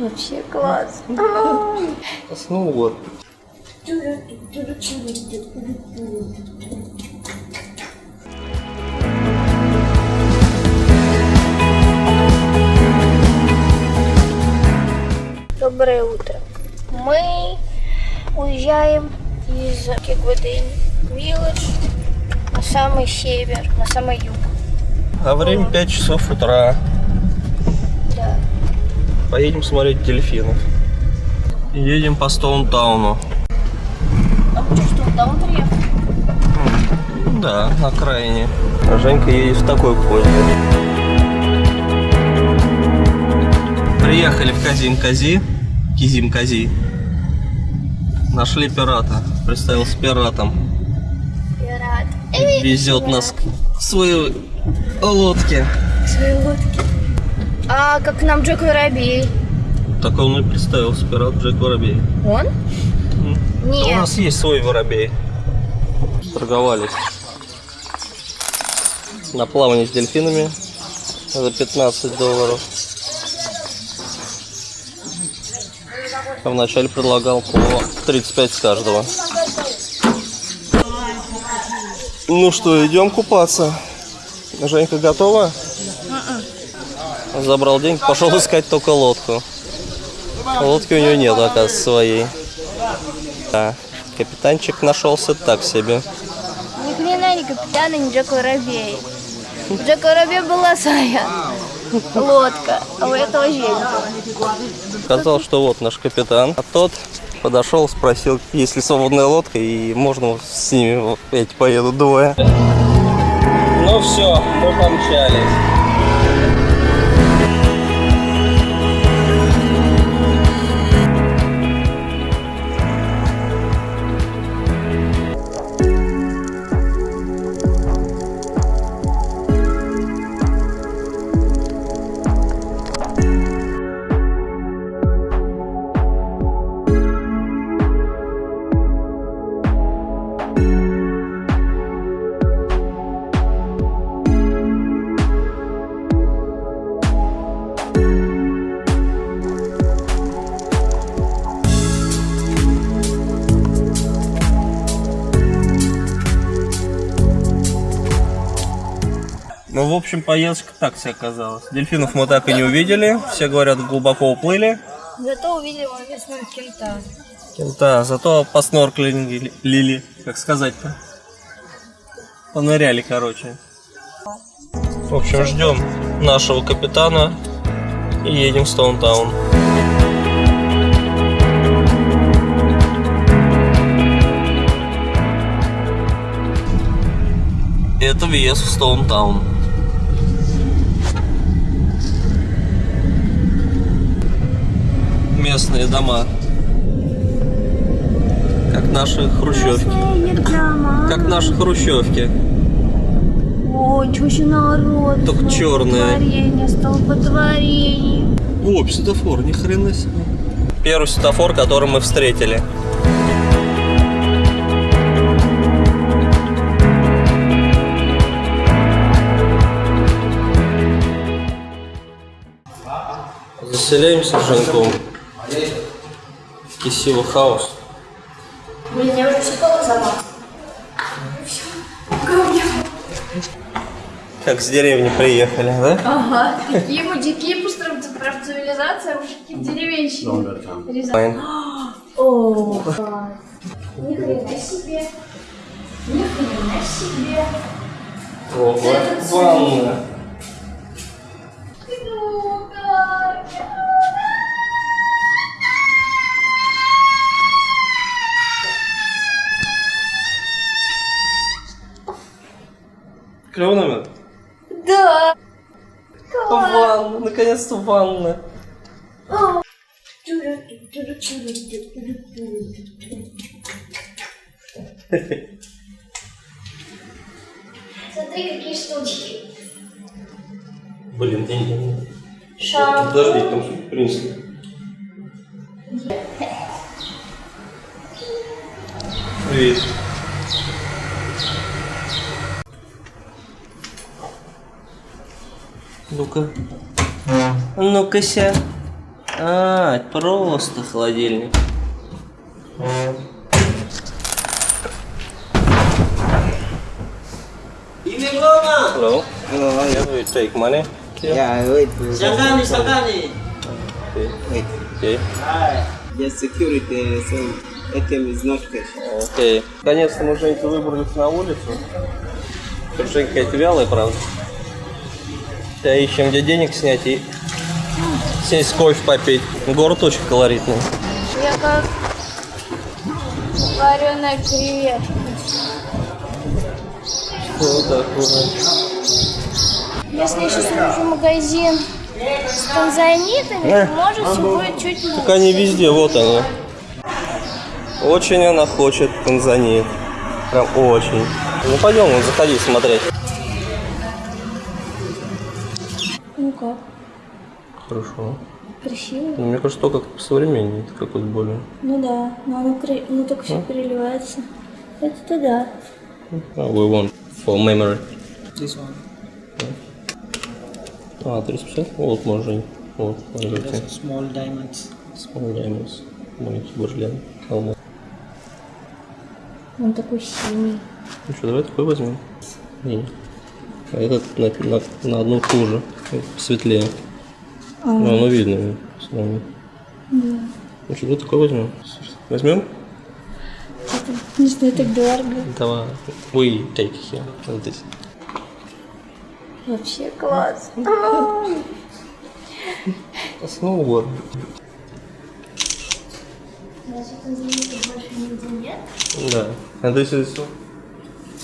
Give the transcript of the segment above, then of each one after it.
Вообще класс. Заснул вот. Доброе утро. Мы уезжаем из Кигвадын Вилледж на самый север, на самый юг. А время 5 часов утра. Поедем смотреть дельфинов. Едем по Стоунтауну. А мы что, что, даун приехал? Да, на окраине. А Женька едет в такой позе. Приехали в Казим-Кази. Кизим-Кази. Нашли пирата. Представился пиратом. Рад. Везет нас к своей лодке. К своей лодке. А как нам Джек Воробей? Так он и представился, пират Джек Воробей. Он? У Нет. нас есть свой воробей. Торговались. На плавание с дельфинами за 15 долларов. А вначале предлагал по 35 с каждого. Ну что, идем купаться. Женька готова? Забрал деньги, пошел искать только лодку. Лодки у него нет, оказывается, своей. Да, капитанчик нашелся так себе. Ни хрена не капитан и не Джек Воробей. У Джека Воробей была своя лодка, а у этого Женька. Сказал, что вот наш капитан. А тот подошел, спросил, есть ли свободная лодка, и можно с ними эти поедут двое. Ну все, мы помчались. Thank you. Ну, в общем, поездка так себе оказалась. Дельфинов мы так и не увидели. Все говорят, глубоко уплыли. Зато увидели интересного кента. Да, зато поснорклили, лили, как сказать-то. Поныряли, короче. В общем, ждем нашего капитана и едем в Стоунтаун. Это въезд в Стоунтаун. Местные дома. Как наши хрущевки. Как наши хрущевки. Ой, ничего еще народ. Только чёрные. Столпотворение, столпотворение. О, светофор, ни хрена себе. Первый светофор, который мы встретили. Заселяемся с Женьком. В Кисило хаус. Блин, я уже все сама. Как с деревни приехали, да? Ага, такие мудики, просто прям цивилизация, мужики в деревенщине. Рязань. О, ни хрена себе. Ни хрена себе. Ого, Это ванна. Наконец-то ванна. Смотри, какие штучки. Блин, деньги. Шампунь. Подожди, там что-то принесли. Привет. Ну-ка. Ну-ка, ся. А, это просто холодильник. Hello. Hello. Can we take money? Yeah, wait. Sangani, Sangani. Okay. Wait. Okay. Just security, so ATM is not cash. Окей. Наконец-то мы, Женька, выбрались на улицу. Тут Женька какая-то вялая, правда. Сейчас ищем, где денег снять и сесть кофе попить. Город очень колоритный. Я как вареная креветка. Вот такое. Если я сейчас увижу магазин с танзанитами, Э. может все будет чуть лучше. Так они везде, вот они. Очень она хочет танзанит. Прям очень. Ну пойдем, заходи смотреть. Хорошо. красиво? Ну, мне кажется, то как современнее, это какой-то более. Ну да, но оно, кре- оно только все переливается. Это-то да. Oh, we want for memory. This one. А, 350? Вот, Жень. Вот, пожалуйста. Small diamonds. Small diamonds. Маленький бриллиант. Алмаз. Он такой синий. Ну что, давай такой возьмем. Не. А этот на, на, на одну хуже. Этот Светлее. Ну, оно видно. равно. Ну что, давай такой возьмем. Возьмем? Это, не знаю, так дорого. Давай. We take here. Вот здесь. Вообще класс. Сноуборд. Разве танзанитов больше нигде нет? Да. And this is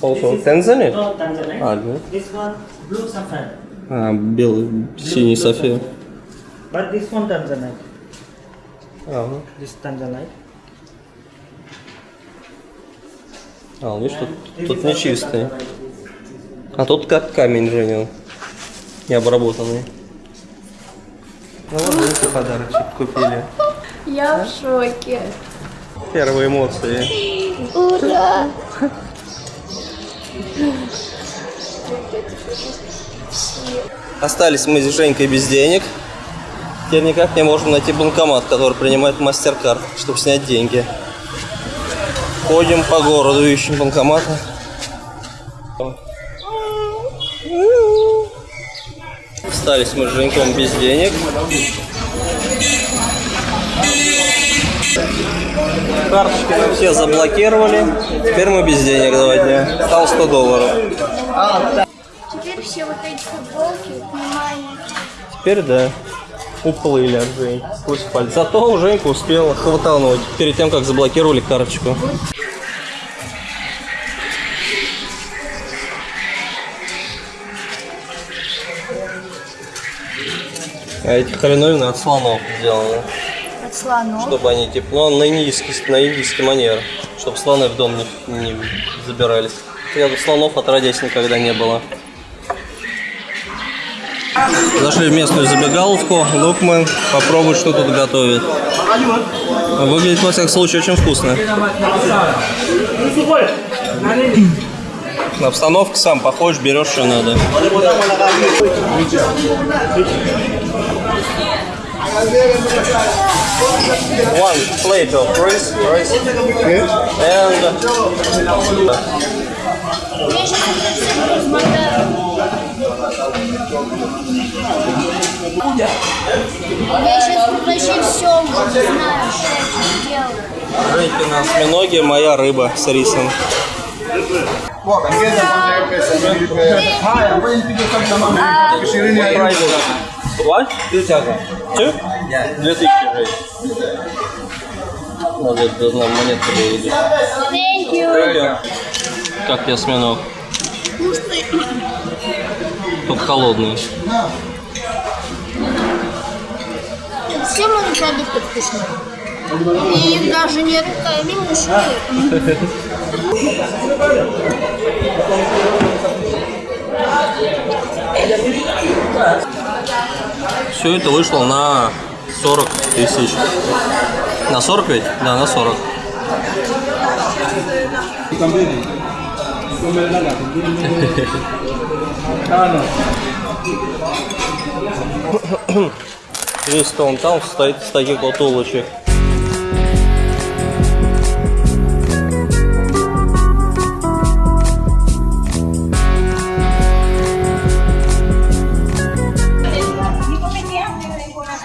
also Tanzania? No, Tanzanite. А, да. This one, blue saffron. А, белый, синий сафир. But this one Tanzanite. Ага. This Tanzanite. А, видишь, тут, тут не чистый. А тут как камень, Женя. Не обработанный. Ну вот эти подарочек купили. Я в шоке. Первые эмоции. Ура! Остались мы с Женькой без денег. Теперь никак не можем найти банкомат, который принимает мастер-карт, чтобы снять деньги. Ходим по городу, ищем банкоматы. Остались мы с Женьком без денег. Карточки мы все заблокировали. Теперь мы без денег два дня. Стало 100 долларов. Теперь все вот эти футболки, внимание. Теперь да. Уплыли от Жень. Сквозь пальцы. Зато Женька успела хватануть перед тем, как заблокировали карточку. А эти хреновины от слонов сделаны. От слонов. Чтобы они ну, на индийский, на индийский манер. Чтобы слоны в дом не, не забирались. Я слонов отродясь никогда не было. Зашли в местную забегаловку. Лукман попробуй, что тут готовит. Выглядит, во всяком случае, очень вкусно. На обстановку сам походишь, берешь, что надо. One plate of rice, rice and Я сейчас это все размотаю. Я сейчас вообще все уже не знаю, что я делаю. Женькина осьминоги, моя рыба с рисом. What? Two? Две тысячи, Жень. Надо это должна монетка вывести. Thank you. Как тебе осьминог? Только холодный. Все мои продукты вкусные. И их даже нет камень Все это вышло на 40 тысяч. На 40 ведь? Да, на 40. Весь тон там стоит из таких вот улочек.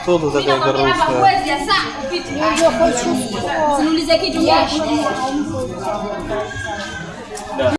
Что ты такая грустная? Я хочу.